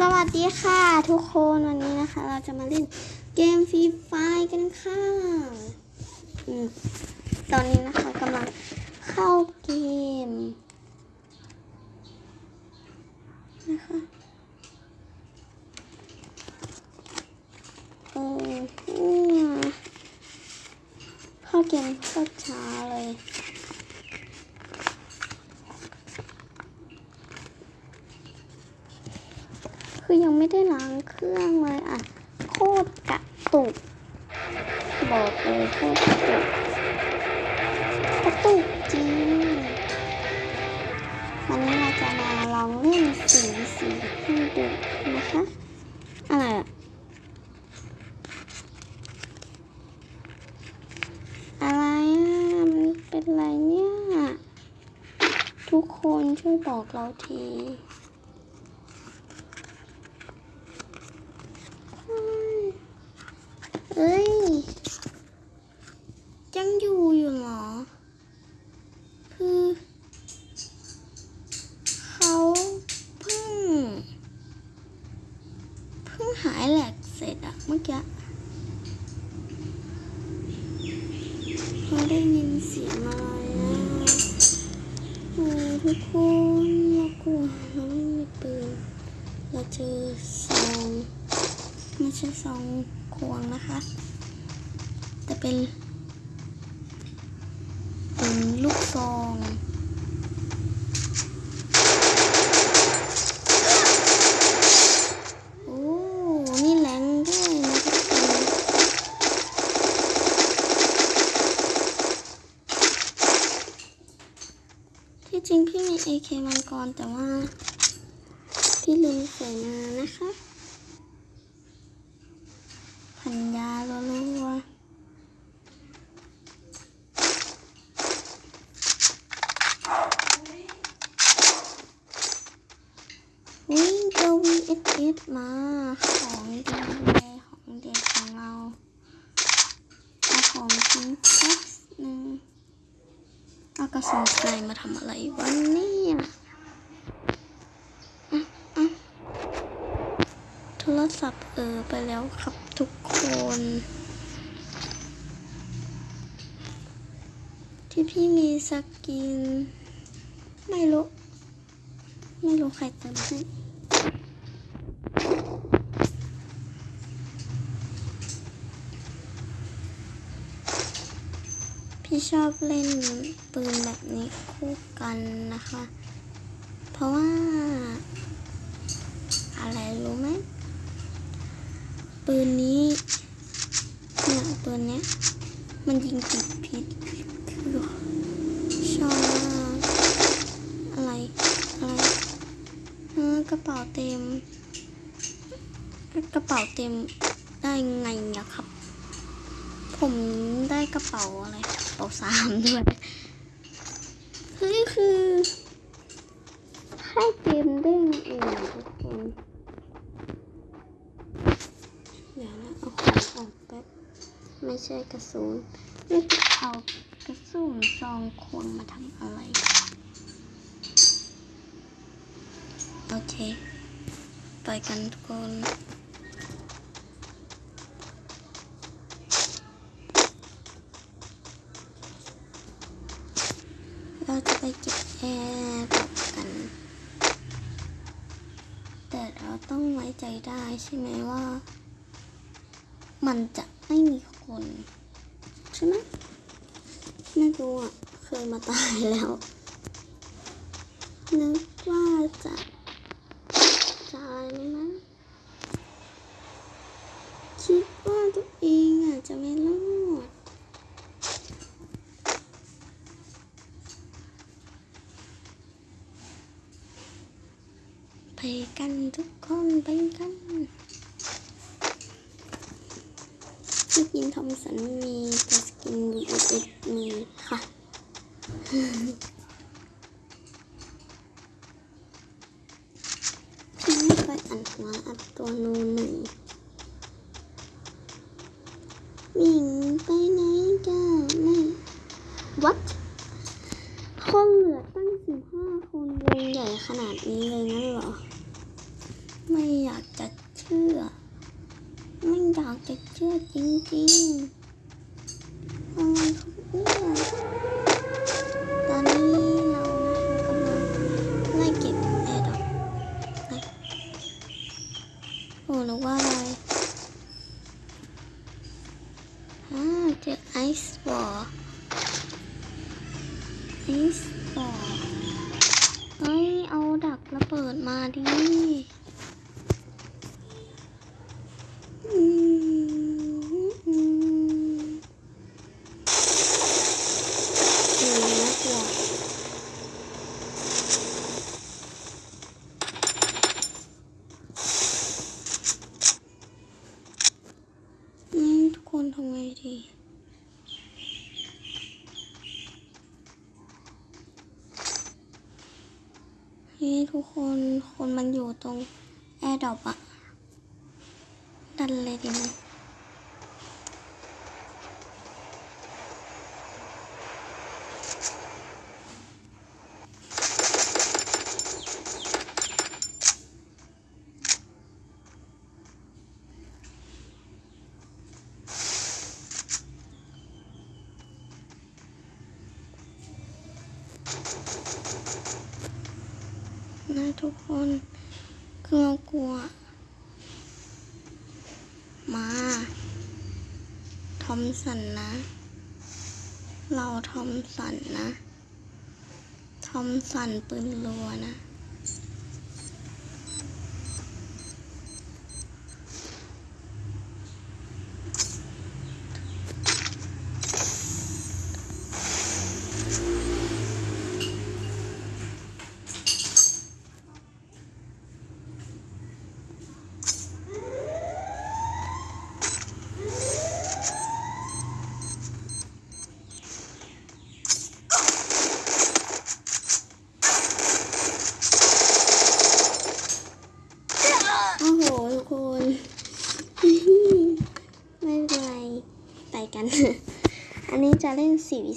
สวัสดีค่ะทุกคนวันนี้นะคะ เราจะมาเล่นเกมฟรีไฟกันค่ะอืมตอนนี้นะคะกำลังเข้าเกมนะคะเออเนี่ยเข้าเกมโคตรช้าเลย คือยังไม่ได้ล้างเครื่องเลยอะ โคตรกระตุก บอกเลยโคตรกระตุกกระตุกจริงวันนี้เราจะมาลองเล่นสีสีให้ดูนะคะอะไรอะอะไรอะมันเป็นไรเนี่ย ทุกคนช่วยบอกเราที เอ้ย ยังอยู่อยู่เหรอ คือ เขาเพิ่ง เพิ่งหายแหลกเสร็จอะเมื่อกี้เขาได้ยินเสียงอะไรนะโอ้ทุกคนเรากลัวเราไม่มีปืน เราเจอซองไม่ใช่ซองควงนะคะ แต่ เป็นเป็นลูกซองจริงพี่มี AK มังกรแต่ว่า พี่ลืมใส่นะคะ พันยาลัวๆวิ่ง ตัว VSS มา ของดีเลยของเด็กของเราเอาของจริงสักหนึ่งเอากระสุนไกมาทำอะไรวะเนี่ยอะอะโทรศัพท์เออไปแล้วครับทุกคนที่พี่มีสกิน ไม่รู้ ไม่รู้ใครเติมให้ พี่ชอบเล่นปืนแบบนี้คู่กันนะคะ เพราะว่า อะไรรู้ไหมปืนนี้เนี่ยปืนเนี้ยมันยิงติดพิษคือชอบอะไร อะไรเออกระเป๋าเต็ม กระเป๋าเต็มได้ไงอะครับ ผมได้กระเป๋าอะไรกระเป๋าสามด้วยเฮ้ยคือให้เกมเด้งเองอะทุกคนเดี๋ยวนะเอาของออกแป๊บไม่ใช่กระสุนไม่จะเอากระสุนซองควงมาทำอะไร โอเค ไปกันทุกคน เราจะ ไปเก็บแอร์ปกัน แต่เราต้องไว้ใจได้ใช่ไหมว่า มันจะไม่มีคน ใช่ไหมไม่รู้อะ เคยมาตายแล้ว นึกว่าจะตายไหมนะคิดว่าตัวเองอะจะไม่รอด ไปกันทุกคนไปกัน สกินทอมสันมีแต่สกินบีเอสมีค่ะไม่เคยอ่านหัวอัดตัวนูหนึ่งวิ่งไปไหนก็ไม่ what the ice wall. Ice wall. เฮ้ย เอาดักระเบิดมาดิ นี่ทุกคนคนมันอยู่ตรงแอร์ดรอปอะดันเลยดิมัน นะทุกคนคือเรากลัว มาทอมสันนะ เราทอมสันนะทอมสันปืนรัวนะ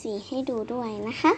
สีให้ดูด้วยนะคะ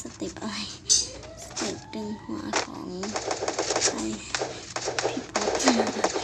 สเต็ปอะไร สเต็ปดึงหัวของใครพี่ป๊อป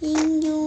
应用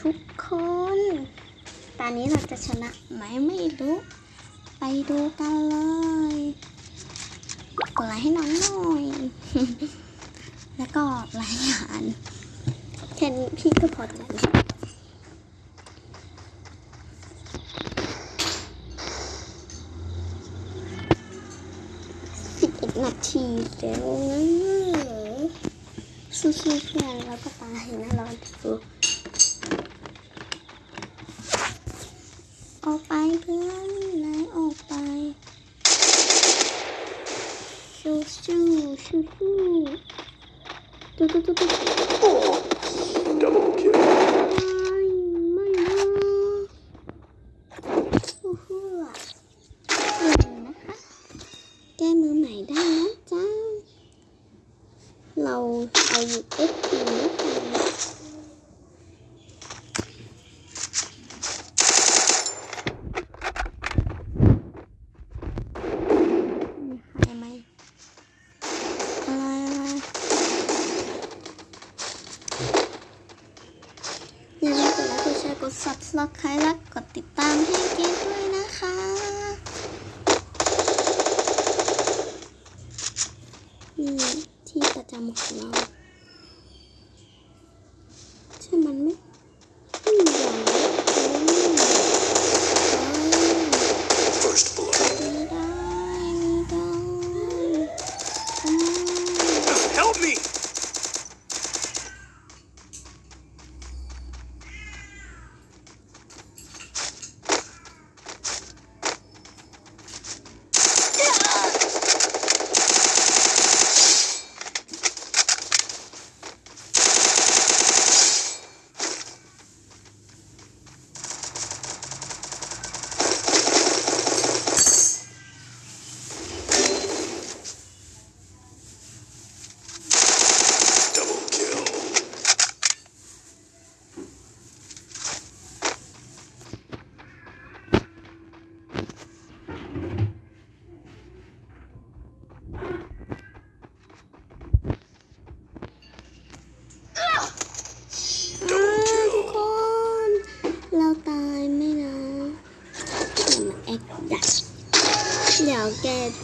ทุกคน ตอนนี้เราจะชนะไหมไม่รู้ ไปดูกันเลยกดไลค์ให้น้องหน่อย แล้วก็รายงานเค่นพี่ก็พอใจแล้วสิบเอ็ดนาทีแล้วนะสู้ๆเพื่อนแล้วก็ตายนะร้อนดู ออกไปเพื่อนไหลออกไปชูชูชูชูตุ๊ตุ๊ตุ๊ตุ๊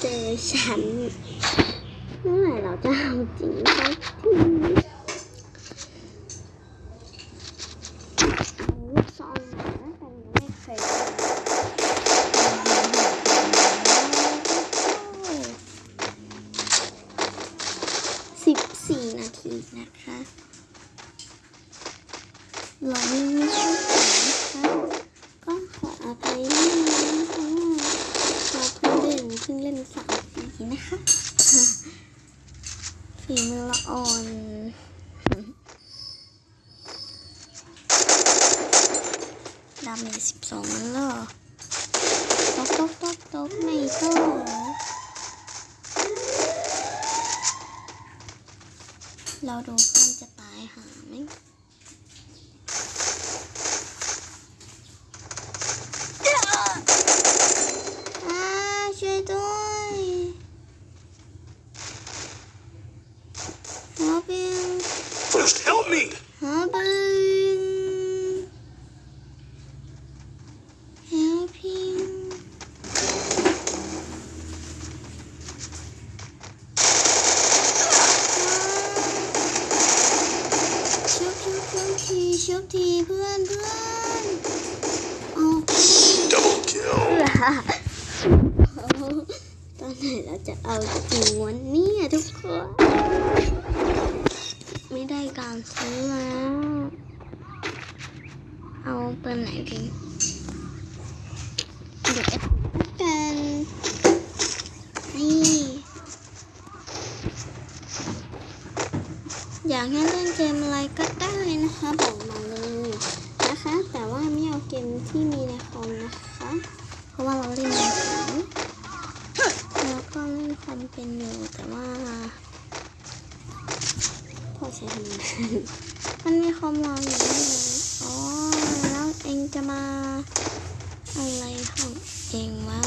เจอฉันเมื่อไหร่เราจะเอาจริงสักที อ่อนดำเมจสิบสองแล้วตบตบตบตบไม่ตบเราดูมันจะตายหาไหม read. How 我本来给你。 อะไรของเองวะ